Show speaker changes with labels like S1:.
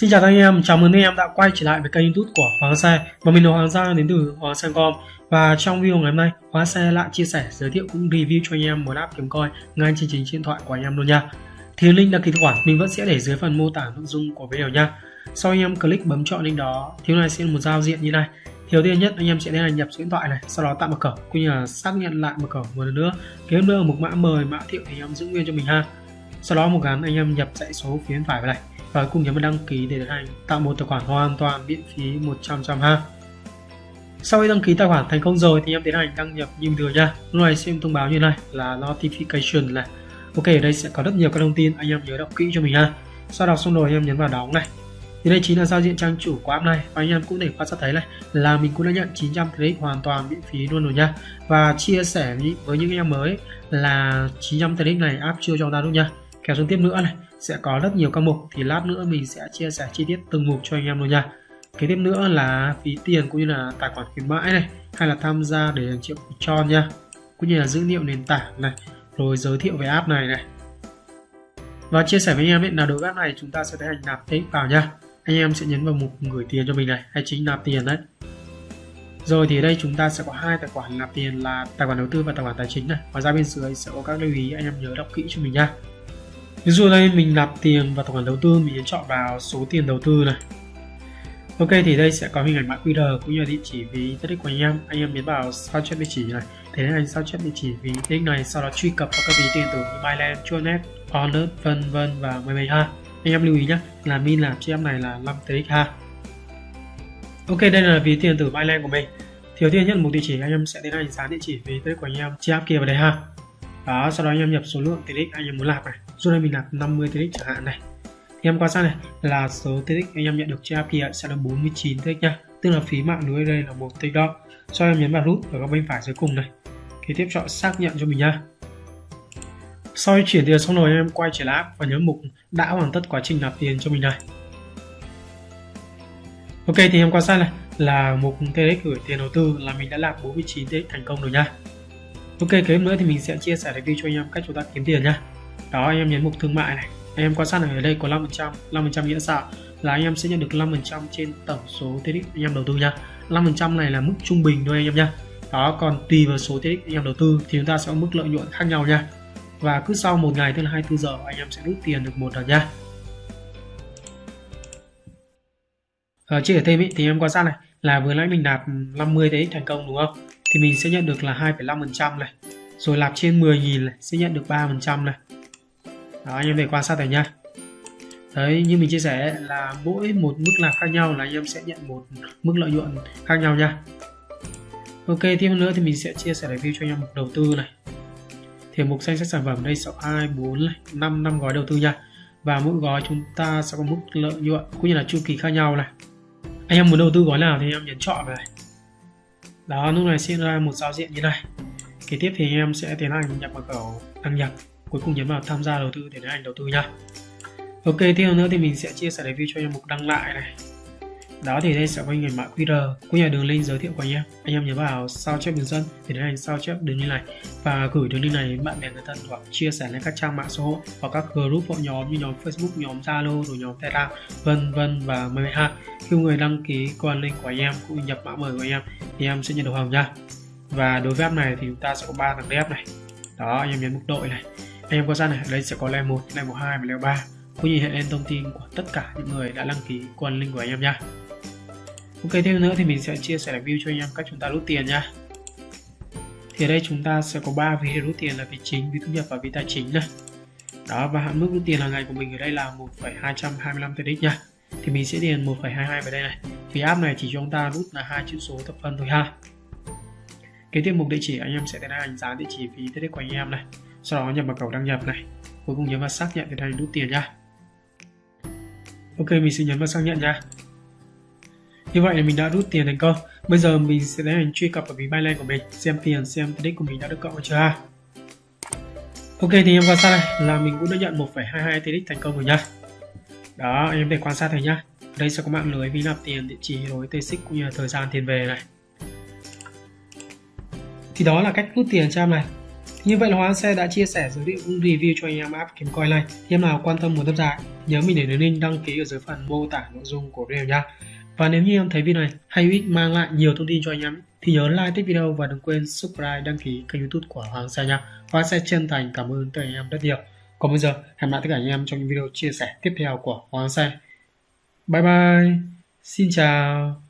S1: Xin chào các anh em, chào mừng anh em đã quay trở lại với kênh youtube của Hoàng Xe. Và mình là Hoàng Giang đến từ Hoàng Xe Com. Và trong video ngày hôm nay, Hoàng Xe lại chia sẻ, giới thiệu cũng review cho anh em một app kiếm coi ngay trên chính điện thoại của anh em luôn nha. Thì link đăng ký tài khoản mình vẫn sẽ để dưới phần mô tả nội dung của video nha. Sau anh em click bấm chọn link đó, thì này sẽ một giao diện như này. Đầu tiên nhất anh em sẽ tiến hành nhập số điện thoại này, sau đó tạo mật khẩu cũng như là xác nhận lại mật khẩu một lần nữa. Kế nữa một mã mời, mã thiệu thì em giữ nguyên cho mình ha. Sau đó một gắn anh em nhập dãy số phía bên phải vào này và cùng nhấn vào đăng ký để tiến hành tạo một tài khoản hoàn toàn miễn phí 100 trăm ha. Sau khi đăng ký tài khoản thành công rồi thì em tiến hành đăng nhập như thường nha. Lúc này xem thông báo như này là notification này. Ok, ở đây sẽ có rất nhiều các thông tin anh em nhớ đọc kỹ cho mình ha. Sau đọc xong rồi anh em nhấn vào đóng này. Thì đây chính là giao diện trang chủ của app này và anh em cũng để quan sát thấy này là mình cũng đã nhận 900 credit hoàn toàn miễn phí luôn rồi nha. Và chia sẻ với những anh em mới là 900 credit này app chưa cho ta luôn nha kéo xuống tiếp nữa này, sẽ có rất nhiều các mục thì lát nữa mình sẽ chia sẻ chi tiết từng mục cho anh em luôn nha. Kế tiếp nữa là phí tiền cũng như là tài khoản khuyến mãi này, hay là tham gia để triệu cho nha. Cũng như là dữ liệu nền tảng này, rồi giới thiệu về app này này. Và chia sẻ với anh em ấy là đối với app này chúng ta sẽ tiến hành nạp tiền vào nha. Anh em sẽ nhấn vào mục gửi tiền cho mình này, hay chính nạp tiền đấy. Rồi thì ở đây chúng ta sẽ có hai tài khoản nạp tiền là tài khoản đầu tư và tài khoản tài chính này. Và ra bên dưới sẽ có các lưu ý, anh em nhớ đọc kỹ cho mình nha ví dụ đây mình nạp tiền vào tài khoản đầu tư mình chọn vào số tiền đầu tư này. Ok thì đây sẽ có hình ảnh mã qr cũng như địa chỉ ví tiết của anh em. Anh em nhấn vào sao chép địa chỉ này. Thế nên anh sao chép địa chỉ ví tiết này sau đó truy cập vào các ví tiền từ như Binance, Chuanet, Honor, vân vân và mười mấy ha. Anh em lưu ý nhé là min làm cho em này là 5 tx ha. Ok đây là ví tiền từ Binance của mình. Thiếu tiền nhất một địa chỉ anh em sẽ tiến hành dán địa chỉ ví tiết của anh em chia kia vào đây ha. Đó sau đó anh em nhập số lượng TX anh em muốn làm này dù đây mình nạp 50 TX chẳng hạn này. Thì em quan sát này, là số TX anh em nhận được trên API sẽ là 49 TX nha. Tức là phí mạng lưới đây là một TX đó sau em nhấn vào nút ở góc bên phải dưới cùng này. Kế tiếp chọn xác nhận cho mình nha. Sau khi chuyển tiền xong rồi, em quay trở lại app và nhấn mục đã hoàn tất quá trình nạp tiền cho mình này. Ok, thì em quan sát này, là mục TX gửi tiền đầu tư là mình đã nạp 49 TX thành công rồi nha. Ok, kế nữa thì mình sẽ chia sẻ review cho anh em cách chúng ta kiếm tiền nhá đó anh em nhấn mục thương mại này. Anh em quan sát này ở đây có 5% 5% nghĩa sao là anh em sẽ nhận được 5% trên tổng số TX anh em đầu tư nha. 5% này là mức trung bình thôi anh em nha. Đó còn tùy vào số TX anh em đầu tư thì chúng ta sẽ có mức lợi nhuận khác nhau nha. Và cứ sau một ngày tức là 24 giờ anh em sẽ rút tiền được một lần nha. Ở chia sẻ thêm ý, thì em quan sát này là vừa nãy mình nạp 50 TX thành công đúng không? Thì mình sẽ nhận được là 2,5% này. Rồi nạp trên 10.000 này sẽ nhận được 3% này đó anh em để quan sát này nha. Đấy như mình chia sẻ là mỗi một mức làm khác nhau là anh em sẽ nhận một mức lợi nhuận khác nhau nha. Ok tiếp nữa thì mình sẽ chia sẻ review cho anh em mục đầu tư này. Thì mục danh sách sản phẩm đây sẽ 2 4 này, 5 năm gói đầu tư nha. Và mỗi gói chúng ta sẽ có mức lợi nhuận cũng như là chu kỳ khác nhau này. Anh em muốn đầu tư gói nào thì anh em nhấn chọn này. Đó lúc này sẽ ra một giao diện như này. Kế tiếp thì anh em sẽ tiến hành nhập mật khẩu đăng nhập cuối cùng nhấn vào tham gia đầu tư để tiến hành đầu tư nha. Ok, tiếp theo nữa thì mình sẽ chia sẻ review cho anh em mục đăng lại này. Đó thì đây sẽ có hình ảnh mã QR. Cũng như là đường link giới thiệu của anh em. Anh em nhớ vào sao chép bình dẫn để tiến hành sao chép đường link này. Và gửi đường link này đến bạn bè người thân hoặc chia sẻ lên các trang mạng xã hội hoặc các group hội nhóm như nhóm Facebook, nhóm Zalo rồi nhóm Telegram, vân vân và mời ha. Khi người đăng ký qua link của anh em cũng nhập mã mời của anh em thì em sẽ nhận được hồng nha. Và đối với app này thì chúng ta sẽ có ba thằng dev này. Đó, anh em nhấn mục đội này em có gian này đây sẽ có level 1, level 2 và level 3 cũng như hiện lên thông tin của tất cả những người đã đăng ký quan link của anh em nha Ok thêm nữa thì mình sẽ chia sẻ review cho anh em cách chúng ta rút tiền nha thì ở đây chúng ta sẽ có 3 ví rút tiền là ví chính, ví thu nhập và ví tài chính này đó và hạn mức rút tiền hàng ngày của mình ở đây là 1,225 TDX nha thì mình sẽ điền 1,22 vào đây này. Vì app này chỉ cho chúng ta rút là hai chữ số thập phân thôi ha. Kế tiếp mục địa chỉ anh em sẽ tiến hành giá địa chỉ phí TDX của anh em này sau đó nhập mật khẩu đăng nhập này cuối cùng nhấn vào xác nhận thì đây rút tiền nha ok mình sẽ nhấn vào xác nhận nha như vậy là mình đã rút tiền thành công. Bây giờ mình sẽ tiến hành truy cập vào ví Binance của mình, xem tiền, xem đích của mình đã được cộng chưa ha. Ok thì em quan sát này là mình cũng đã nhận 1,22 TX thành công rồi nha. Đó, em để quan sát thấy nhá. Đây sẽ có mạng lưới ví nạp tiền, địa chỉ rồi TX cũng như là thời gian tiền về này. Thì đó là cách rút tiền cho em này. Như vậy là Hoàng Xe đã chia sẻ giới thiệu cũng review cho anh em app kiếm coin này. Thì em nào quan tâm muốn tham gia, nhớ mình để đường link đăng ký ở dưới phần mô tả nội dung của video nha. Và nếu như em thấy video này hay hữu ích mang lại nhiều thông tin cho anh em thì nhớ like thích video và đừng quên subscribe đăng ký kênh youtube của Hoàng Xe nha. Hoàng Xe chân thành cảm ơn tất cả anh em rất nhiều. Còn bây giờ hẹn gặp lại tất cả anh em trong những video chia sẻ tiếp theo của Hoàng Xe. Bye bye. Xin chào.